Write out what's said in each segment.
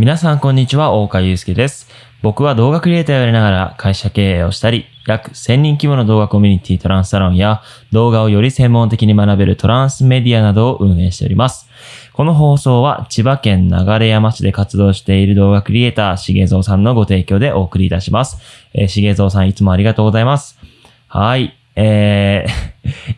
皆さんこんにちは、大川祐介です。僕は動画クリエイターをやりながら会社経営をしたり、約1000人規模の動画コミュニティトランスサロンや動画をより専門的に学べるトランスメディアなどを運営しております。この放送は千葉県流山市で活動している動画クリエイター、しげぞうさんのご提供でお送りいたします。えー、しげぞうさんいつもありがとうございます。はい。え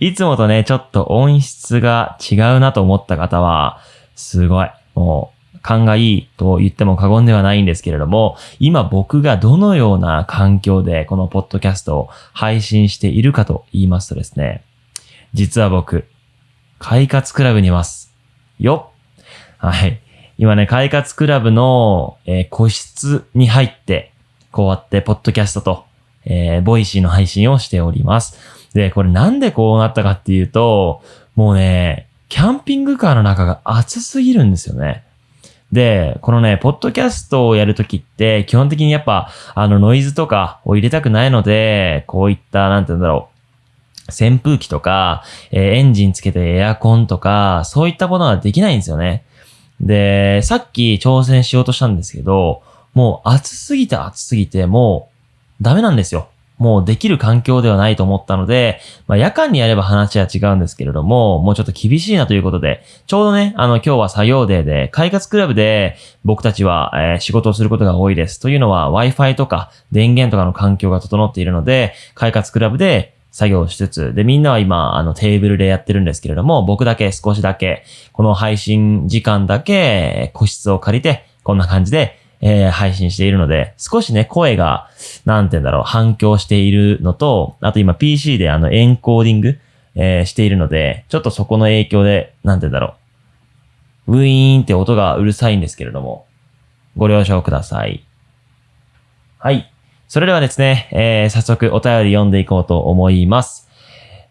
ー、いつもとね、ちょっと音質が違うなと思った方は、すごい。もう、勘がいいと言っても過言ではないんですけれども、今僕がどのような環境でこのポッドキャストを配信しているかと言いますとですね、実は僕、快活クラブにいます。よはい。今ね、快活クラブの、えー個室に入って、こうやってポッドキャストと、えー Voicy の配信をしております。で、これなんでこうなったかっていうと、もうね、キャンピングカーの中が暑すぎるんですよね。で、このね、ポッドキャストをやるときって、基本的にやっぱ、あの、ノイズとかを入れたくないので、こういった、なんて言うんだろう、扇風機とか、えーエンジンつけてエアコンとか、そういったことができないんですよね。で、さっき挑戦しようとしたんですけど、もう暑すぎて暑すぎて、もうダメなんですよ。もうできる環境ではないと思ったので、まあ夜間にやれば話は違うんですけれども、もうちょっと厳しいなということで、ちょうどね、あの今日は作業デーで、快活クラブで僕たちは、えー仕事をすることが多いです。というのは Wi-Fi とか電源とかの環境が整っているので、快活クラブで作業しつつ、で、みんなは今、あの、テーブルでやってるんですけれども、僕だけ少しだけ、この配信時間だけ、個室を借りて、こんな感じで、えー配信しているので、少しね、声が、なんて言うんだろう、反響しているのと、あと今 PC であの、エンコーディング、えーしているので、ちょっとそこの影響で、なんて言うんだろう、ウィーンって音がうるさいんですけれども、ご了承ください。はい。それではですね、えー早速お便り読んでいこうと思います。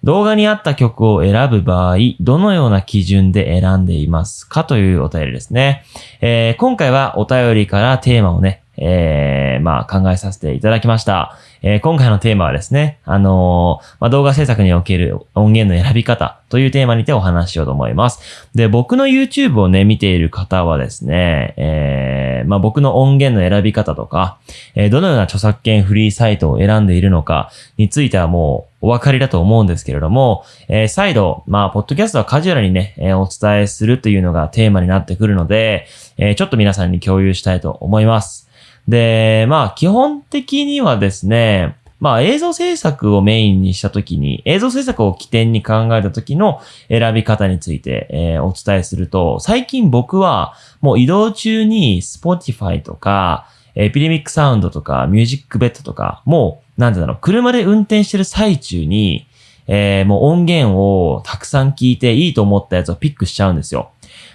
動画に合った曲を選ぶ場合、どのような基準で選んでいますかというお便りですね。えー今回はお便りからテーマをね、えーまあ考えさせていただきました。えー今回のテーマはですね、あのーまあ、動画制作における音源の選び方というテーマにてお話ししようと思います。で、僕の YouTube をね、見ている方はですね、えーまあ、僕の音源の選び方とか、えーどのような著作権フリーサイトを選んでいるのかについてはもうお分かりだと思うんですけれども、えー再度、まあ、ポッドキャストはカジュアルにね、えーお伝えするというのがテーマになってくるので、えーちょっと皆さんに共有したいと思います。で、まあ、基本的にはですね、まあ、映像制作をメインにしたときに、映像制作を起点に考えたときの選び方について、えーお伝えすると、最近僕はもう移動中に Spotify とか、エピデミックサウンドとか、ミュージックベッドとか、もう、なんてだろう、車で運転してる最中に、えーもう音源をたくさん聞いていいと思ったやつをピックしちゃうんですよ。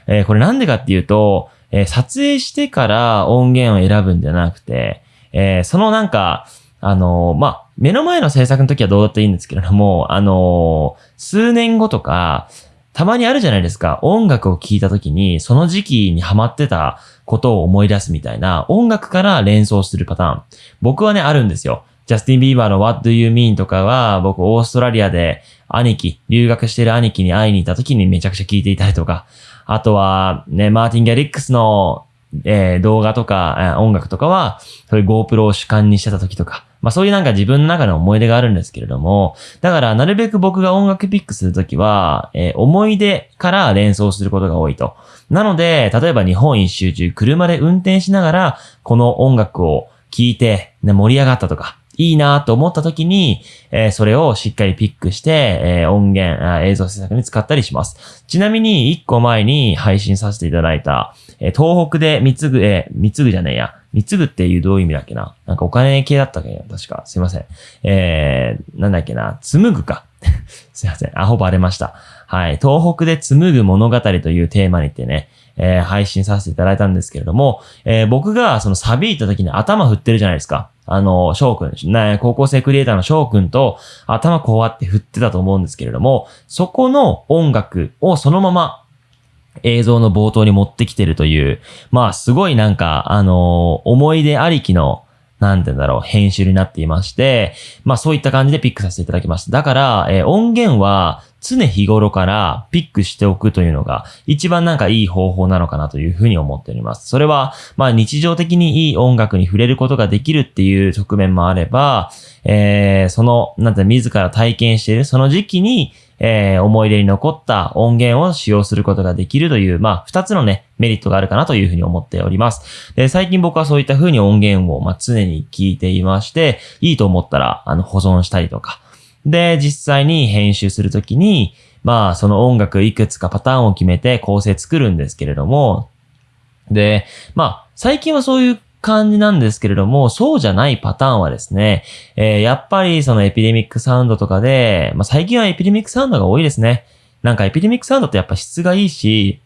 えーこれなんでかっていうと、えー撮影してから音源を選ぶんじゃなくて、えーそのなんか、あのーまあ、目の前の制作の時はどうだっていいんですけれども、あの数年後とか、たまにあるじゃないですか。音楽を聴いた時に、その時期にハマってたことを思い出すみたいな、音楽から連想するパターン。僕はね、あるんですよ。ジャスティン・ビーバーの What Do You Mean とかは、僕、オーストラリアで兄貴、留学してる兄貴に会いに行った時にめちゃくちゃ聴いていたりとか、あとは、ね、マーティン・ギャリックスの、えー動画とか、えー音楽とかは、そういう GoPro を主観にしてた時とか、まあそういうなんか自分の中の思い出があるんですけれども、だからなるべく僕が音楽ピックするときは、えー思い出から連想することが多いと。なので、例えば日本一周中、車で運転しながら、この音楽を聴いて、ね、盛り上がったとか、いいなと思った時に、えーそれをしっかりピックして、えー音源あ、映像制作に使ったりします。ちなみに、一個前に配信させていただいた、えー東北で貢ぐ、えー貢ぐじゃねえや。貢ぐっていうどういう意味だっけななんかお金系だったっけな確か。すいません。えー、なんだっけな紡ぐか。すいません。あ、ほぼ荒れました。はい。東北で紡ぐ物語というテーマにてね、えー配信させていただいたんですけれども、えー僕がそのサビ行った時に頭振ってるじゃないですか。あの、翔くん、ね、高校生クリエイターの翔くんと頭こうやって振ってたと思うんですけれども、そこの音楽をそのまま映像の冒頭に持ってきてるという、まあすごいなんか、あの思い出ありきのなんて言うんだろう、編集になっていまして、まあそういった感じでピックさせていただきました。だから、えー、音源は常日頃からピックしておくというのが一番なんかいい方法なのかなというふうに思っております。それは、まあ日常的にいい音楽に触れることができるっていう側面もあれば、えー、その、なんて自ら体験しているその時期に、えー、思い出に残った音源を使用することができるという、まあ、二つのね、メリットがあるかなというふうに思っております。で最近僕はそういった風に音源を、まあ、常に聞いていまして、いいと思ったら、あの、保存したりとか。で、実際に編集するときに、まあ、その音楽いくつかパターンを決めて構成作るんですけれども、で、まあ、最近はそういう感じなんですけれども、そうじゃないパターンはですね、えー、やっぱりそのエピデミックサウンドとかで、まあ、最近はエピデミックサウンドが多いですね。なんかエピデミックサウンドってやっぱ質がいいし、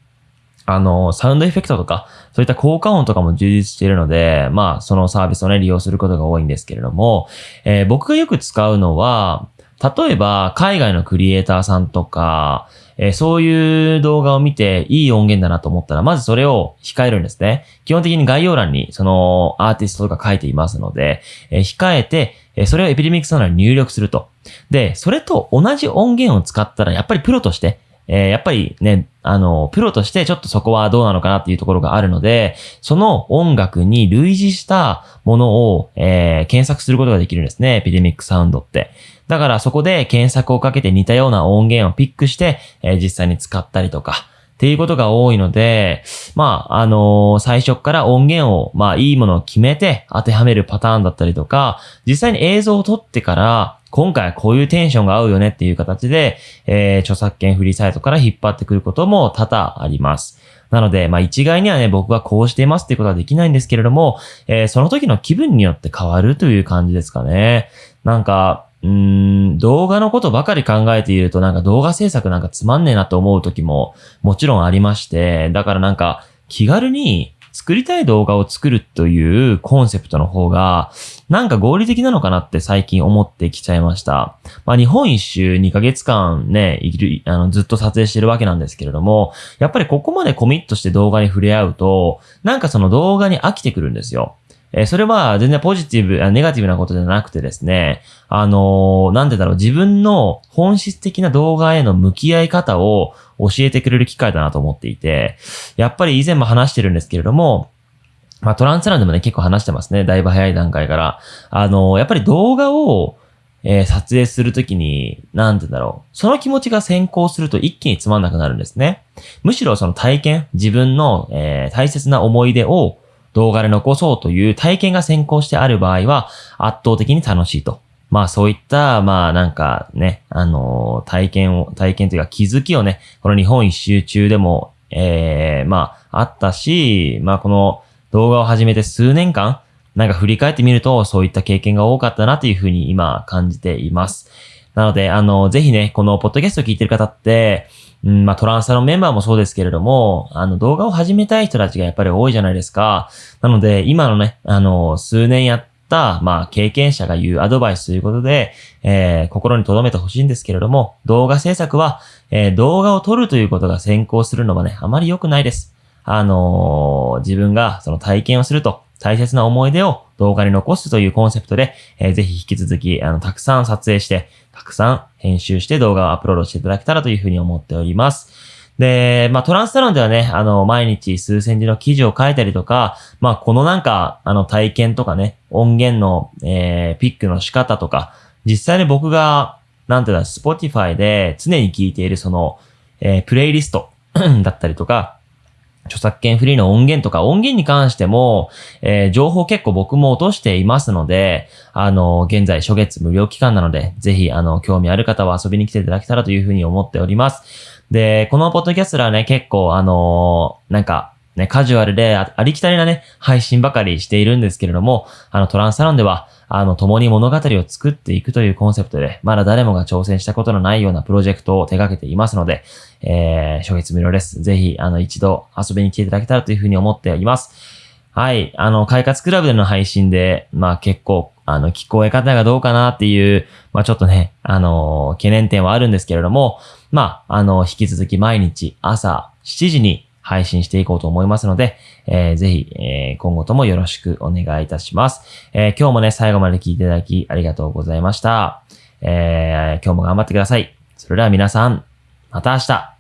あの、サウンドエフェクトとか、そういった効果音とかも充実しているので、まあ、そのサービスをね、利用することが多いんですけれども、えー、僕がよく使うのは、例えば、海外のクリエイターさんとか、え、そういう動画を見ていい音源だなと思ったら、まずそれを控えるんですね。基本的に概要欄にそのアーティストとか書いていますので、え、控えて、え、それをエピデミックサウナに入力すると。で、それと同じ音源を使ったら、やっぱりプロとして、えー、やっぱりね、あの、プロとしてちょっとそこはどうなのかなっていうところがあるので、その音楽に類似したものを、えー、検索することができるんですね。エピデミックサウンドって。だからそこで検索をかけて似たような音源をピックして、えー、実際に使ったりとか、っていうことが多いので、まあ、あのー、最初から音源を、まあ、いいものを決めて当てはめるパターンだったりとか、実際に映像を撮ってから、今回はこういうテンションが合うよねっていう形で、えー、著作権フリーサイトから引っ張ってくることも多々あります。なので、まあ一概にはね、僕はこうしていますっていうことはできないんですけれども、えー、その時の気分によって変わるという感じですかね。なんか、うーん、動画のことばかり考えているとなんか動画制作なんかつまんねえなと思う時ももちろんありまして、だからなんか気軽に作りたい動画を作るというコンセプトの方が、なんか合理的なのかなって最近思ってきちゃいました。まあ日本一周2ヶ月間ね、いる、あの、ずっと撮影してるわけなんですけれども、やっぱりここまでコミットして動画に触れ合うと、なんかその動画に飽きてくるんですよ。えー、それは全然ポジティブ、ネガティブなことじゃなくてですね、あのー、なんでだろう、自分の本質的な動画への向き合い方を教えてくれる機会だなと思っていて、やっぱり以前も話してるんですけれども、まあトランスランでもね、結構話してますね。だいぶ早い段階から。あのー、やっぱり動画を、えー、撮影するときに、なんてだろう。その気持ちが先行すると一気につまんなくなるんですね。むしろその体験、自分の、えー、大切な思い出を動画で残そうという体験が先行してある場合は圧倒的に楽しいと。まあそういった、まあなんかね、あのー、体験を、体験というか気づきをね、この日本一周中でも、ええー、まああったし、まあこの動画を始めて数年間、なんか振り返ってみるとそういった経験が多かったなというふうに今感じています。なので、あの、ぜひね、このポッドキャストを聞いてる方って、うん、まあトランスサロンメンバーもそうですけれども、あの動画を始めたい人たちがやっぱり多いじゃないですか。なので、今のね、あの、数年やった、まあ経験者が言うアドバイスということで、えー、心に留めてほしいんですけれども、動画制作は、えー、動画を撮るということが先行するのはね、あまり良くないです。あのー、自分がその体験をすると、大切な思い出を動画に残すというコンセプトで、えー、ぜひ引き続き、あの、たくさん撮影して、たくさん編集して動画をアップロードしていただけたらというふうに思っております。で、まあ、トランスサロンではね、あの、毎日数千字の記事を書いたりとか、まあ、このなんか、あの、体験とかね、音源の、えー、ピックの仕方とか、実際に僕が、なんていうの、Spotify で常に聞いているその、えー、プレイリスト だったりとか、著作権フリーの音源とか、音源に関しても、えー、情報結構僕も落としていますので、あの、現在初月無料期間なので、ぜひ、あの、興味ある方は遊びに来ていただけたらというふうに思っております。で、このポッドキャストはね、結構、あのー、なんか、ね、カジュアルでありきたりなね、配信ばかりしているんですけれども、あの、トランスサロンでは、あの、共に物語を作っていくというコンセプトで、まだ誰もが挑戦したことのないようなプロジェクトを手掛けていますので、えー、初月無料です。ぜひ、あの、一度遊びに来ていただけたらというふうに思っています。はい。あの、快活クラブでの配信で、まあ結構、あの、聞こえ方がどうかなっていう、まあちょっとね、あの、懸念点はあるんですけれども、まあ、あの、引き続き毎日朝7時に配信していこうと思いますので、えー、ぜひ、えー、今後ともよろしくお願いいたします。えー、今日もね、最後まで聞いていただきありがとうございました。えー、今日も頑張ってください。それでは皆さん、また明日